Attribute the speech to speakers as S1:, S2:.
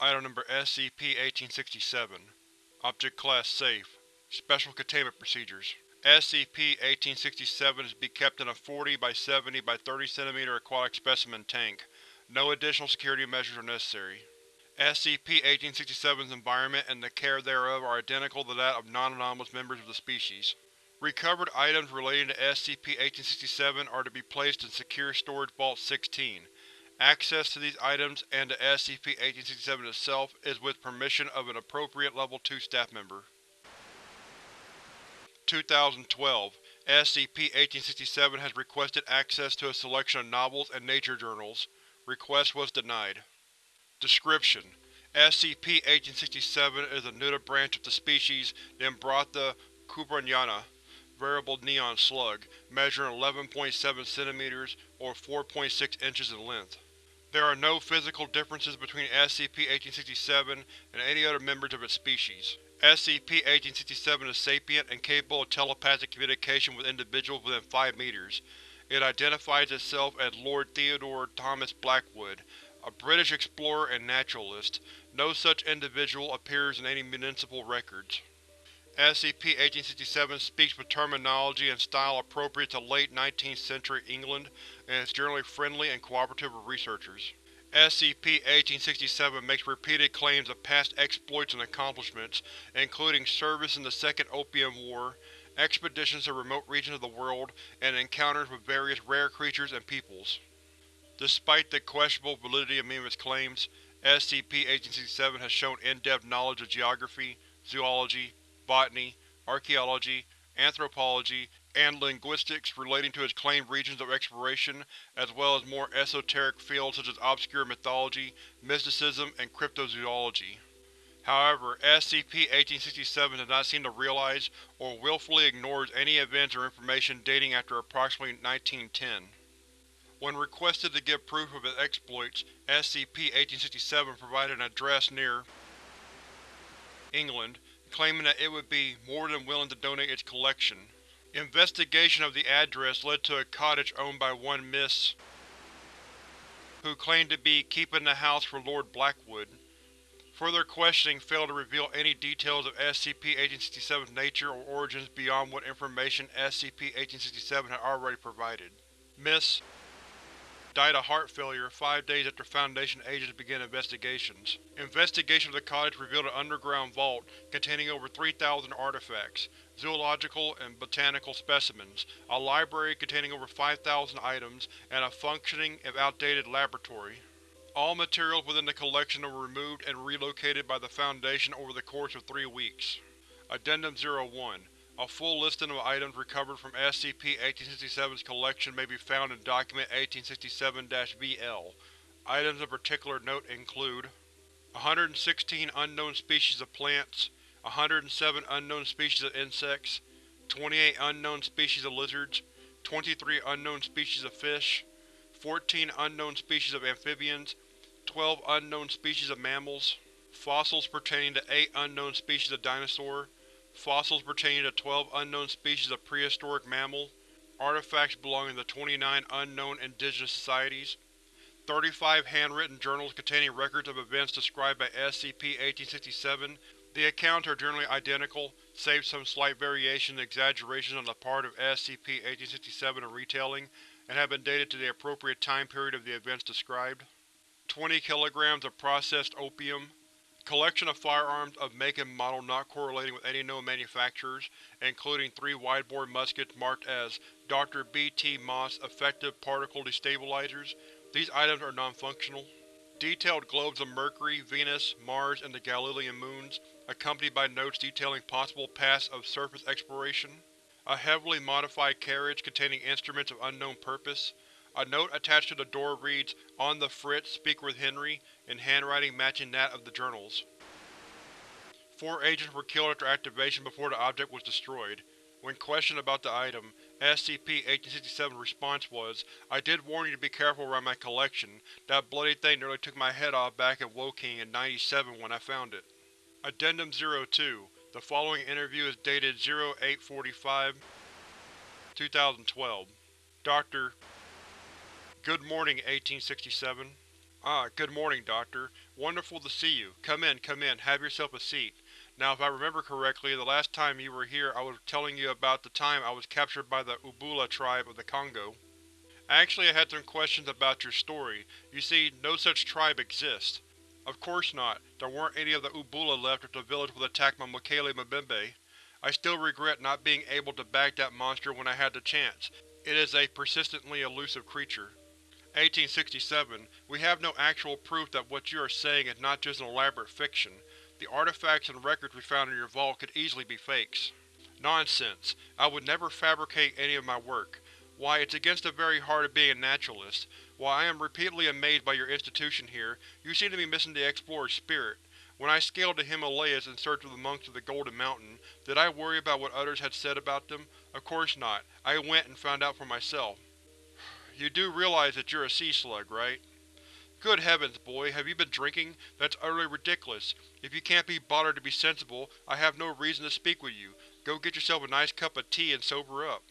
S1: Item Number SCP-1867 Object Class Safe Special Containment Procedures SCP-1867 is to be kept in a 40 by 70 by 30 cm aquatic specimen tank. No additional security measures are necessary. SCP-1867's environment and the care thereof are identical to that of non-anomalous members of the species. Recovered items relating to SCP-1867 are to be placed in Secure Storage Vault 16. Access to these items and to SCP-1867 itself is with permission of an appropriate Level 2 staff member. 2012 SCP-1867 has requested access to a selection of novels and nature journals. Request was denied. Description: SCP-1867 is a nudibranch of the species Nembrotha kubaryana, variable neon slug, measuring 11.7 cm or 4.6 inches in length. There are no physical differences between SCP-1867 and any other members of its species. SCP-1867 is sapient and capable of telepathic communication with individuals within 5 meters. It identifies itself as Lord Theodore Thomas Blackwood, a British explorer and naturalist. No such individual appears in any municipal records. SCP-1867 speaks with terminology and style appropriate to late 19th century England and is generally friendly and cooperative with researchers. SCP-1867 makes repeated claims of past exploits and accomplishments, including service in the Second Opium War, expeditions to remote regions of the world, and encounters with various rare creatures and peoples. Despite the questionable validity of its claims, SCP-1867 has shown in-depth knowledge of geography, zoology, botany, archaeology, anthropology, and linguistics relating to its claimed regions of exploration, as well as more esoteric fields such as obscure mythology, mysticism, and cryptozoology. However, SCP-1867 does not seem to realize or willfully ignores any events or information dating after approximately 1910. When requested to give proof of its exploits, SCP-1867 provided an address near England, claiming that it would be more than willing to donate its collection. Investigation of the address led to a cottage owned by one Miss who claimed to be keeping the house for Lord Blackwood. Further questioning failed to reveal any details of SCP-1867's nature or origins beyond what information SCP-1867 had already provided. Miss died of heart failure five days after Foundation agents began investigations. Investigation of the cottage revealed an underground vault containing over 3,000 artifacts, zoological and botanical specimens, a library containing over 5,000 items, and a functioning, if outdated, laboratory. All materials within the collection were removed and relocated by the Foundation over the course of three weeks. Addendum 01 a full listing of items recovered from SCP-1867's collection may be found in Document 1867-VL. Items of particular note include 116 unknown species of plants, 107 unknown species of insects, 28 unknown species of lizards, 23 unknown species of fish, 14 unknown species of amphibians, 12 unknown species of mammals, fossils pertaining to 8 unknown species of dinosaur, fossils pertaining to 12 unknown species of prehistoric mammal, artifacts belonging to 29 unknown indigenous societies, 35 handwritten journals containing records of events described by SCP-1867. The accounts are generally identical, save some slight variations and exaggerations on the part of SCP-1867 in retelling, and have been dated to the appropriate time period of the events described. 20 kilograms of processed opium, Collection of firearms of make and model not correlating with any known manufacturers, including three widebore muskets marked as Dr. B. T. Moss Effective Particle Destabilizers. These items are non-functional. Detailed globes of Mercury, Venus, Mars, and the Galilean moons, accompanied by notes detailing possible paths of surface exploration. A heavily modified carriage containing instruments of unknown purpose. A note attached to the door reads, On the Fritz, speak with Henry, in handwriting matching that of the journals. Four agents were killed after activation before the object was destroyed. When questioned about the item, SCP-1867's response was, I did warn you to be careful around my collection. That bloody thing nearly took my head off back in Woking in 97 when I found it. Addendum 02 The following interview is dated 0845 2012 Dr. Good morning, 1867. Ah, good morning, Doctor. Wonderful to see you. Come in, come in, have yourself a seat. Now if I remember correctly, the last time you were here I was telling you about the time I was captured by the Ubula tribe of the Congo. Actually, I had some questions about your story. You see, no such tribe exists. Of course not, there weren't any of the Ubula left if the village was attacked by Mokele Mbembe. I still regret not being able to bag that monster when I had the chance. It is a persistently elusive creature. 1867. We have no actual proof that what you are saying is not just an elaborate fiction. The artifacts and records we found in your vault could easily be fakes. Nonsense. I would never fabricate any of my work. Why, it's against the very heart of being a naturalist. While I am repeatedly amazed by your institution here, you seem to be missing the explorer's spirit. When I scaled the Himalayas in search of the monks of the Golden Mountain, did I worry about what others had said about them? Of course not. I went and found out for myself. You do realize that you're a sea slug, right? Good heavens, boy, have you been drinking? That's utterly ridiculous. If you can't be bothered to be sensible, I have no reason to speak with you. Go get yourself a nice cup of tea and sober up.